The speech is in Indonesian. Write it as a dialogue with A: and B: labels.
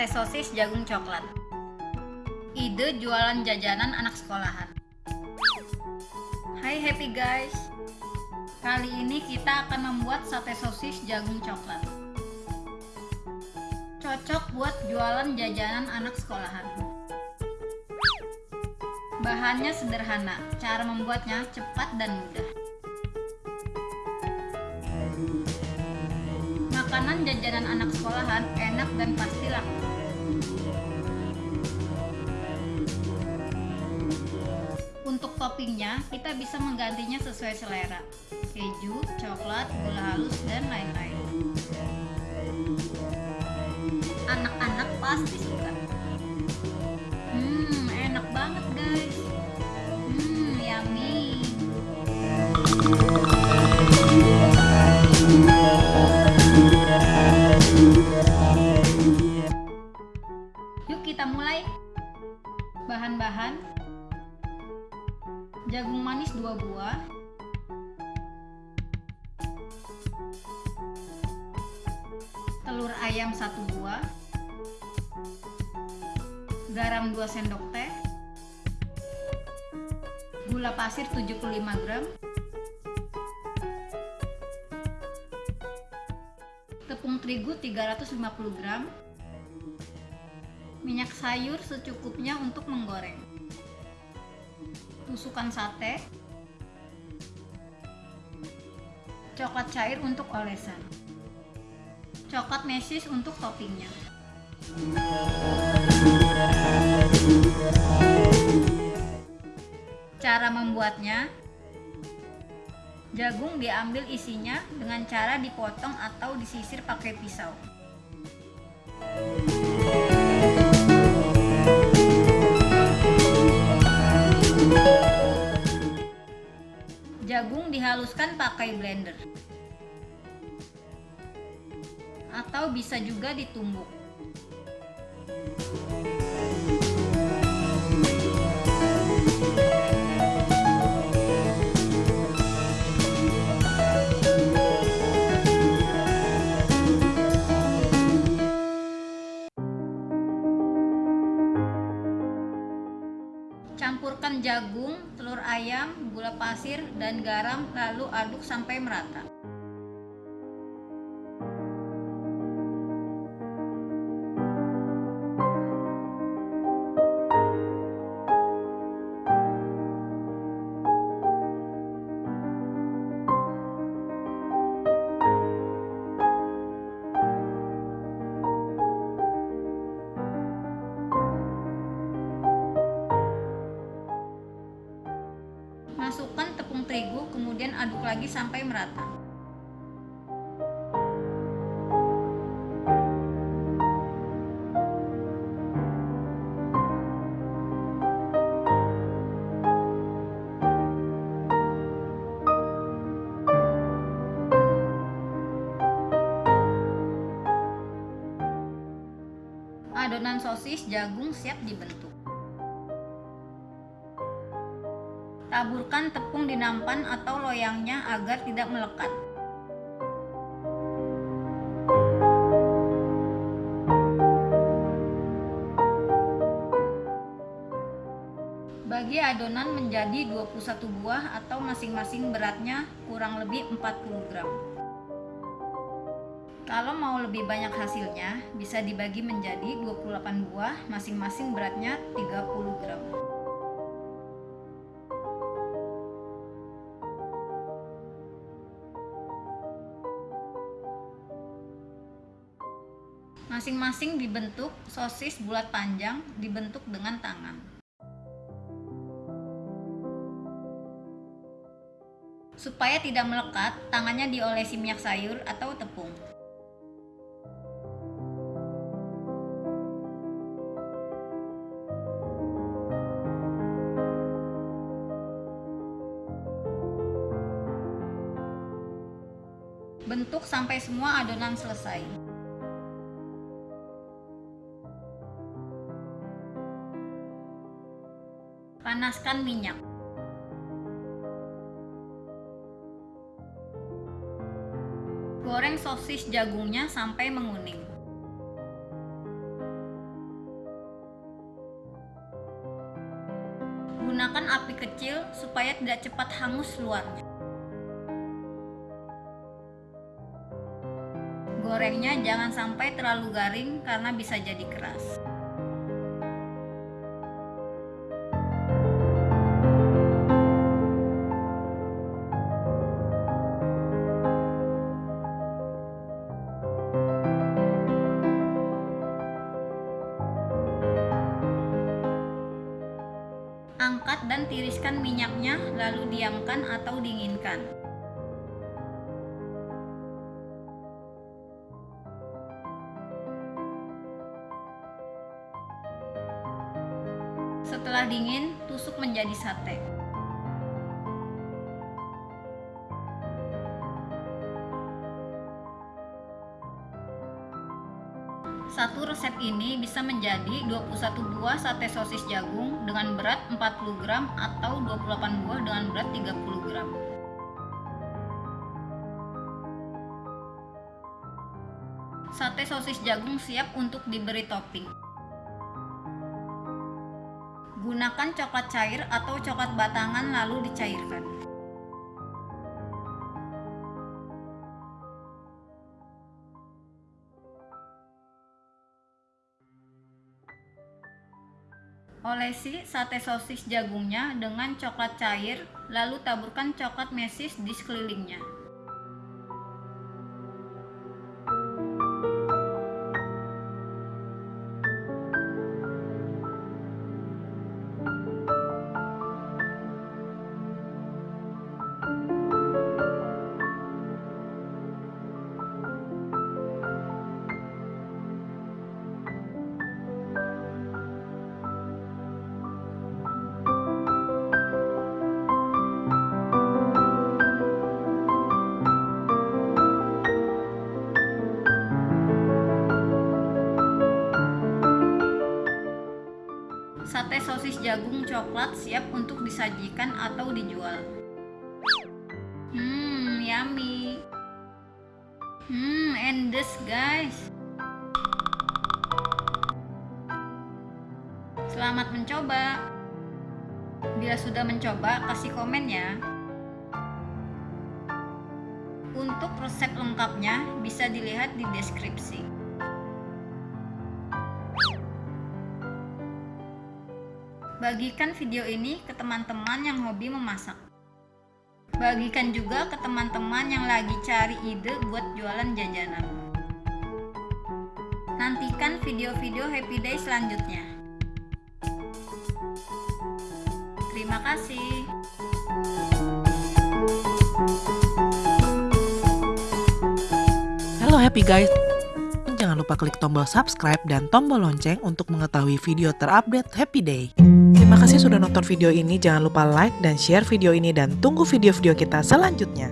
A: Sate sosis jagung coklat. Ide jualan jajanan anak sekolahan. Hai happy guys. Kali ini kita akan membuat sate sosis jagung coklat. Cocok buat jualan jajanan anak sekolahan. Bahannya sederhana, cara membuatnya cepat dan mudah. Jajanan anak sekolahan enak dan pasti laku. Untuk toppingnya, kita bisa menggantinya sesuai selera. Keju, coklat, gula halus, dan lain-lain. Anak-anak pasti suka. Kita mulai. Bahan-bahan. Jagung manis 2 buah, telur ayam 1 buah, garam 2 sendok teh, gula pasir 75 gram, tepung terigu 350 gram, minyak sayur secukupnya untuk menggoreng, tusukan sate, coklat cair untuk olesan, coklat mesis untuk toppingnya. Cara membuatnya Jagung diambil isinya dengan cara dipotong atau disisir pakai pisau. Jagung dihaluskan pakai blender. Atau bisa juga ditumbuk. Ayam, gula pasir, dan garam lalu aduk sampai merata. Lagi sampai merata. Adonan sosis jagung siap dibentuk. Taburkan tepung di nampan atau loyangnya agar tidak melekat. Bagi adonan menjadi 21 buah atau masing-masing beratnya kurang lebih 40 gram. Kalau mau lebih banyak hasilnya, bisa dibagi menjadi 28 buah, masing-masing beratnya 30 gram. Masing-masing dibentuk sosis bulat panjang dibentuk dengan tangan. Supaya tidak melekat, tangannya diolesi minyak sayur atau tepung. Bentuk sampai semua adonan selesai. Panaskan minyak. Goreng sosis jagungnya sampai menguning. Gunakan api kecil supaya tidak cepat hangus luarnya. Gorengnya jangan sampai terlalu garing karena bisa jadi keras. Tiriskan minyaknya, lalu diamkan atau dinginkan. Setelah dingin, tusuk menjadi sate. Satu resep ini bisa menjadi 21 buah sate sosis jagung dengan berat 40 gram atau 28 buah dengan berat 30 gram. Sate sosis jagung siap untuk diberi topping. Gunakan coklat cair atau coklat batangan lalu dicairkan. Olesi sate sosis jagungnya dengan coklat cair, lalu taburkan coklat mesis di sekelilingnya. Sate sosis jagung coklat siap untuk disajikan atau dijual. Hmm, yummy. Hmm, endes guys. Selamat mencoba. Bila sudah mencoba, kasih komen ya. Untuk resep lengkapnya bisa dilihat di deskripsi. Bagikan video ini ke teman-teman yang hobi memasak. Bagikan juga ke teman-teman yang lagi cari ide buat jualan jajanan. Nantikan video-video Happy Day selanjutnya. Terima kasih.
B: Halo Happy Guys, jangan lupa klik tombol subscribe dan tombol lonceng untuk mengetahui video terupdate Happy Day. Terima kasih sudah nonton video ini, jangan lupa like dan share video ini dan tunggu video-video kita selanjutnya.